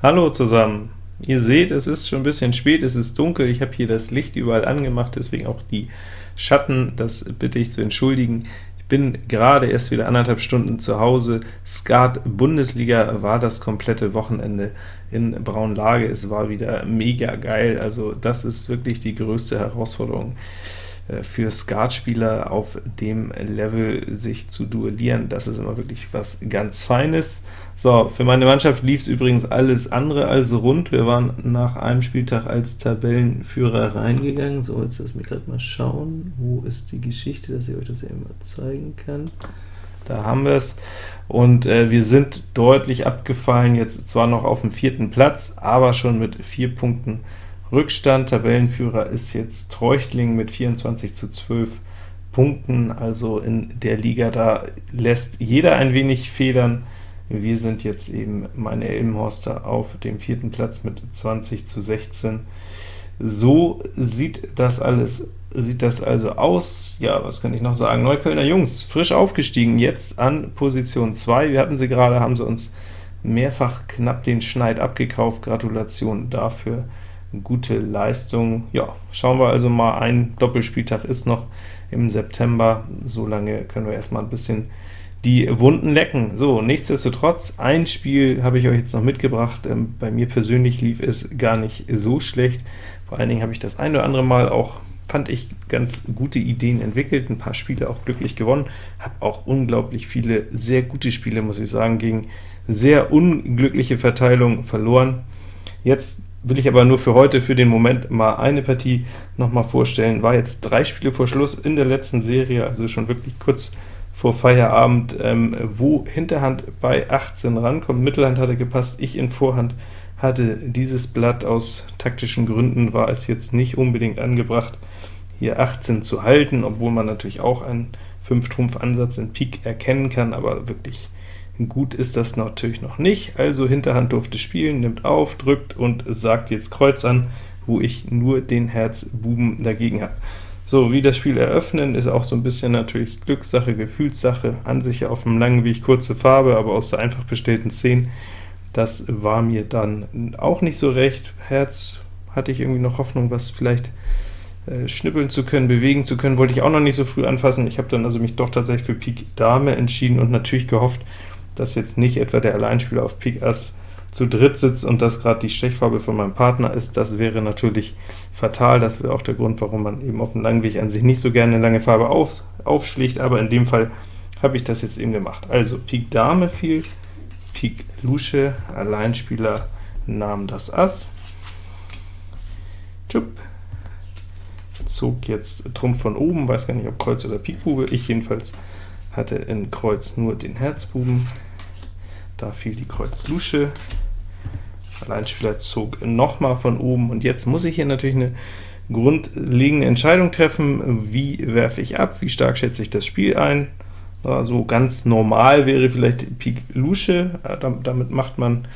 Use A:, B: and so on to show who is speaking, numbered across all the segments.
A: Hallo zusammen! Ihr seht, es ist schon ein bisschen spät, es ist dunkel, ich habe hier das Licht überall angemacht, deswegen auch die Schatten, das bitte ich zu entschuldigen. Ich bin gerade erst wieder anderthalb Stunden zu Hause. Skat Bundesliga war das komplette Wochenende in Braunlage, es war wieder mega geil, also das ist wirklich die größte Herausforderung für Skatspieler auf dem Level sich zu duellieren, das ist immer wirklich was ganz Feines. So, für meine Mannschaft lief es übrigens alles andere als rund. Wir waren nach einem Spieltag als Tabellenführer reingegangen. So, jetzt lass mich gerade mal schauen, wo ist die Geschichte, dass ich euch das eben mal zeigen kann. Da haben wir es. Und äh, wir sind deutlich abgefallen, jetzt zwar noch auf dem vierten Platz, aber schon mit vier Punkten Rückstand. Tabellenführer ist jetzt Treuchtling mit 24 zu 12 Punkten, also in der Liga, da lässt jeder ein wenig federn. Wir sind jetzt eben meine Elmhorster auf dem vierten Platz mit 20 zu 16. So sieht das alles sieht das also aus. Ja, was kann ich noch sagen? Neuköllner Jungs, frisch aufgestiegen, jetzt an Position 2. Wir hatten sie gerade, haben sie uns mehrfach knapp den Schneid abgekauft. Gratulation dafür, gute Leistung. Ja, schauen wir also mal, ein Doppelspieltag ist noch im September, so lange können wir erstmal ein bisschen die Wunden lecken. So, nichtsdestotrotz, ein Spiel habe ich euch jetzt noch mitgebracht. Ähm, bei mir persönlich lief es gar nicht so schlecht. Vor allen Dingen habe ich das ein oder andere Mal auch, fand ich, ganz gute Ideen entwickelt, ein paar Spiele auch glücklich gewonnen, habe auch unglaublich viele sehr gute Spiele, muss ich sagen, gegen sehr unglückliche Verteilung verloren. Jetzt will ich aber nur für heute, für den Moment, mal eine Partie noch mal vorstellen. War jetzt drei Spiele vor Schluss in der letzten Serie, also schon wirklich kurz vor Feierabend, ähm, wo Hinterhand bei 18 rankommt. Mittelhand hatte gepasst, ich in Vorhand hatte dieses Blatt. Aus taktischen Gründen war es jetzt nicht unbedingt angebracht, hier 18 zu halten, obwohl man natürlich auch einen 5-Trumpf-Ansatz in Pik erkennen kann, aber wirklich gut ist das natürlich noch nicht. Also Hinterhand durfte spielen, nimmt auf, drückt und sagt jetzt Kreuz an, wo ich nur den Herz Buben dagegen habe. So, wie das Spiel eröffnen, ist auch so ein bisschen natürlich Glückssache, Gefühlssache, an sich auf dem langen Weg kurze Farbe, aber aus der einfach bestellten 10, das war mir dann auch nicht so recht. Herz hatte ich irgendwie noch Hoffnung, was vielleicht äh, schnippeln zu können, bewegen zu können, wollte ich auch noch nicht so früh anfassen. Ich habe dann also mich doch tatsächlich für Pik Dame entschieden und natürlich gehofft, dass jetzt nicht etwa der Alleinspieler auf Pik Ass zu dritt sitzt und das gerade die Stechfarbe von meinem Partner ist, das wäre natürlich fatal. Das wäre auch der Grund, warum man eben auf dem langen Weg an sich nicht so gerne eine lange Farbe auf, aufschlägt, aber in dem Fall habe ich das jetzt eben gemacht. Also Pik Dame fiel, Pik Lusche, Alleinspieler nahm das Ass, Tschupp, zog jetzt Trumpf von oben, weiß gar nicht, ob Kreuz oder Pik Bube, ich jedenfalls hatte in Kreuz nur den Herzbuben, da fiel die Kreuz Lusche, Alleinspieler zog nochmal von oben, und jetzt muss ich hier natürlich eine grundlegende Entscheidung treffen, wie werfe ich ab, wie stark schätze ich das Spiel ein. Also ganz normal wäre vielleicht Pik Lusche, damit macht man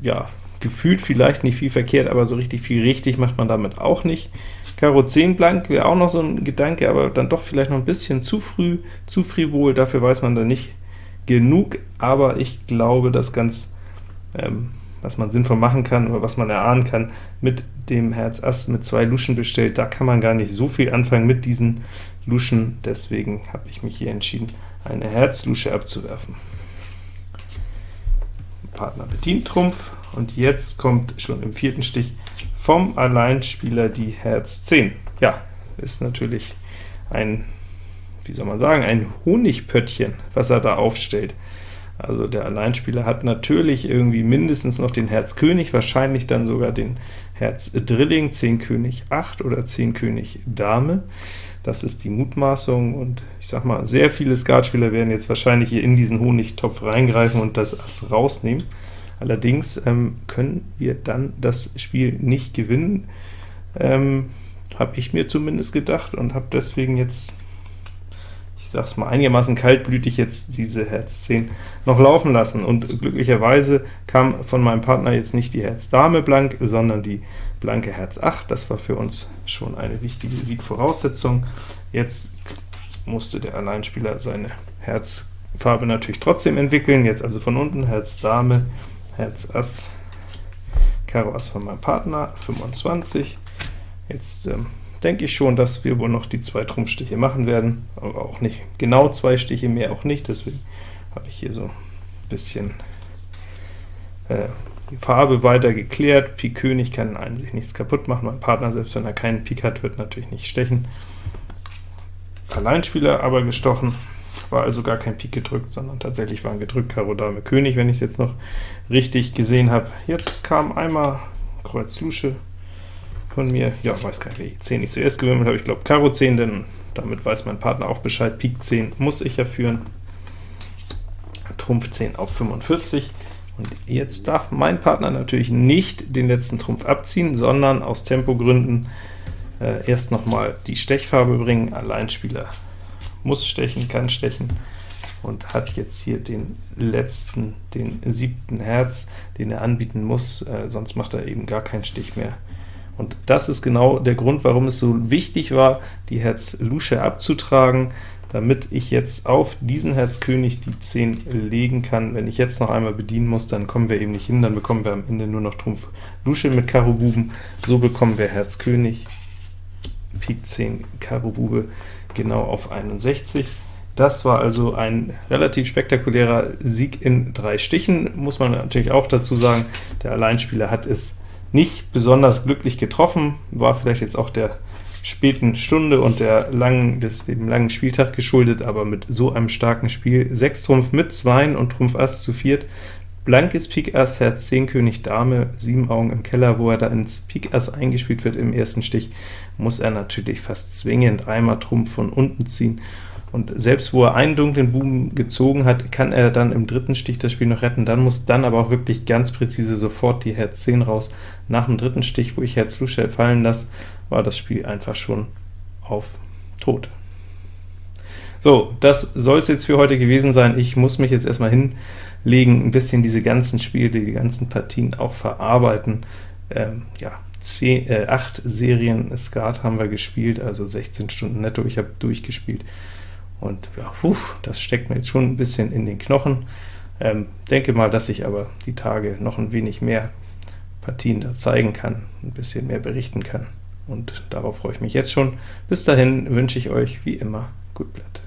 A: ja gefühlt vielleicht nicht viel verkehrt, aber so richtig viel richtig macht man damit auch nicht. Karo 10 blank wäre auch noch so ein Gedanke, aber dann doch vielleicht noch ein bisschen zu früh, zu frivol, dafür weiß man dann nicht genug, aber ich glaube, dass ganz ähm, was man sinnvoll machen kann, oder was man erahnen kann, mit dem Herz Ass mit zwei Luschen bestellt, da kann man gar nicht so viel anfangen mit diesen Luschen, deswegen habe ich mich hier entschieden, eine Herzlusche abzuwerfen. Partner bedient Trumpf, und jetzt kommt schon im vierten Stich vom Alleinspieler die Herz 10. Ja, ist natürlich ein, wie soll man sagen, ein Honigpöttchen, was er da aufstellt. Also der Alleinspieler hat natürlich irgendwie mindestens noch den Herz König, wahrscheinlich dann sogar den Herz Drilling, 10 König 8 oder 10 König Dame. Das ist die Mutmaßung, und ich sag mal, sehr viele Skatspieler werden jetzt wahrscheinlich hier in diesen Honigtopf reingreifen und das Ass rausnehmen. Allerdings ähm, können wir dann das Spiel nicht gewinnen, ähm, habe ich mir zumindest gedacht, und habe deswegen jetzt sag's mal, einigermaßen kaltblütig jetzt diese Herz 10 noch laufen lassen. Und glücklicherweise kam von meinem Partner jetzt nicht die Herz Dame blank, sondern die blanke Herz 8. Das war für uns schon eine wichtige Siegvoraussetzung. Jetzt musste der Alleinspieler seine Herzfarbe natürlich trotzdem entwickeln. Jetzt also von unten Herz Dame, Herz Ass, Karo Ass von meinem Partner, 25. Jetzt ähm, denke ich schon, dass wir wohl noch die zwei Trumpfstiche machen werden, aber auch nicht genau zwei Stiche, mehr auch nicht, deswegen habe ich hier so ein bisschen äh, die Farbe weiter geklärt. Pik König kann an sich nichts kaputt machen, mein Partner, selbst wenn er keinen Pik hat, wird natürlich nicht stechen. Alleinspieler aber gestochen, war also gar kein Pik gedrückt, sondern tatsächlich waren gedrückt Karo Dame König, wenn ich es jetzt noch richtig gesehen habe. Jetzt kam einmal Kreuz Lusche von mir, ja, weiß gar nicht, welche 10 ich zuerst gewimmelt habe, ich glaube Karo 10, denn damit weiß mein Partner auch Bescheid, Pik 10 muss ich ja führen. Trumpf 10 auf 45, und jetzt darf mein Partner natürlich nicht den letzten Trumpf abziehen, sondern aus Tempogründen äh, erst nochmal die Stechfarbe bringen. Alleinspieler muss stechen, kann stechen und hat jetzt hier den letzten, den siebten Herz, den er anbieten muss, äh, sonst macht er eben gar keinen Stich mehr. Und das ist genau der Grund, warum es so wichtig war, die Herz Lusche abzutragen, damit ich jetzt auf diesen Herz König die 10 legen kann. Wenn ich jetzt noch einmal bedienen muss, dann kommen wir eben nicht hin, dann bekommen wir am Ende nur noch Trumpf Lusche mit Karo Buben. So bekommen wir Herz König, Pik 10, Karo Bube genau auf 61. Das war also ein relativ spektakulärer Sieg in drei Stichen, muss man natürlich auch dazu sagen. Der Alleinspieler hat es nicht besonders glücklich getroffen, war vielleicht jetzt auch der späten Stunde und der langen, des, dem langen Spieltag geschuldet, aber mit so einem starken Spiel. 6 Trumpf mit 2 und Trumpf Ass zu viert, blankes Pik Ass, Herz 10 König Dame, 7 Augen im Keller, wo er da ins Pik Ass eingespielt wird im ersten Stich, muss er natürlich fast zwingend einmal Trumpf von unten ziehen, und selbst wo er einen dunklen Buben gezogen hat, kann er dann im dritten Stich das Spiel noch retten, dann muss dann aber auch wirklich ganz präzise sofort die Herz 10 raus. Nach dem dritten Stich, wo ich Herz Lusche fallen lasse, war das Spiel einfach schon auf Tod. So, das soll es jetzt für heute gewesen sein. Ich muss mich jetzt erstmal hinlegen, ein bisschen diese ganzen Spiele, die ganzen Partien auch verarbeiten. Ähm, ja, 10, äh, 8 Serien Skat haben wir gespielt, also 16 Stunden netto, ich habe durchgespielt. Und ja, puh, das steckt mir jetzt schon ein bisschen in den Knochen. Ähm, denke mal, dass ich aber die Tage noch ein wenig mehr Partien da zeigen kann, ein bisschen mehr berichten kann und darauf freue ich mich jetzt schon. Bis dahin wünsche ich euch wie immer gut Blatt.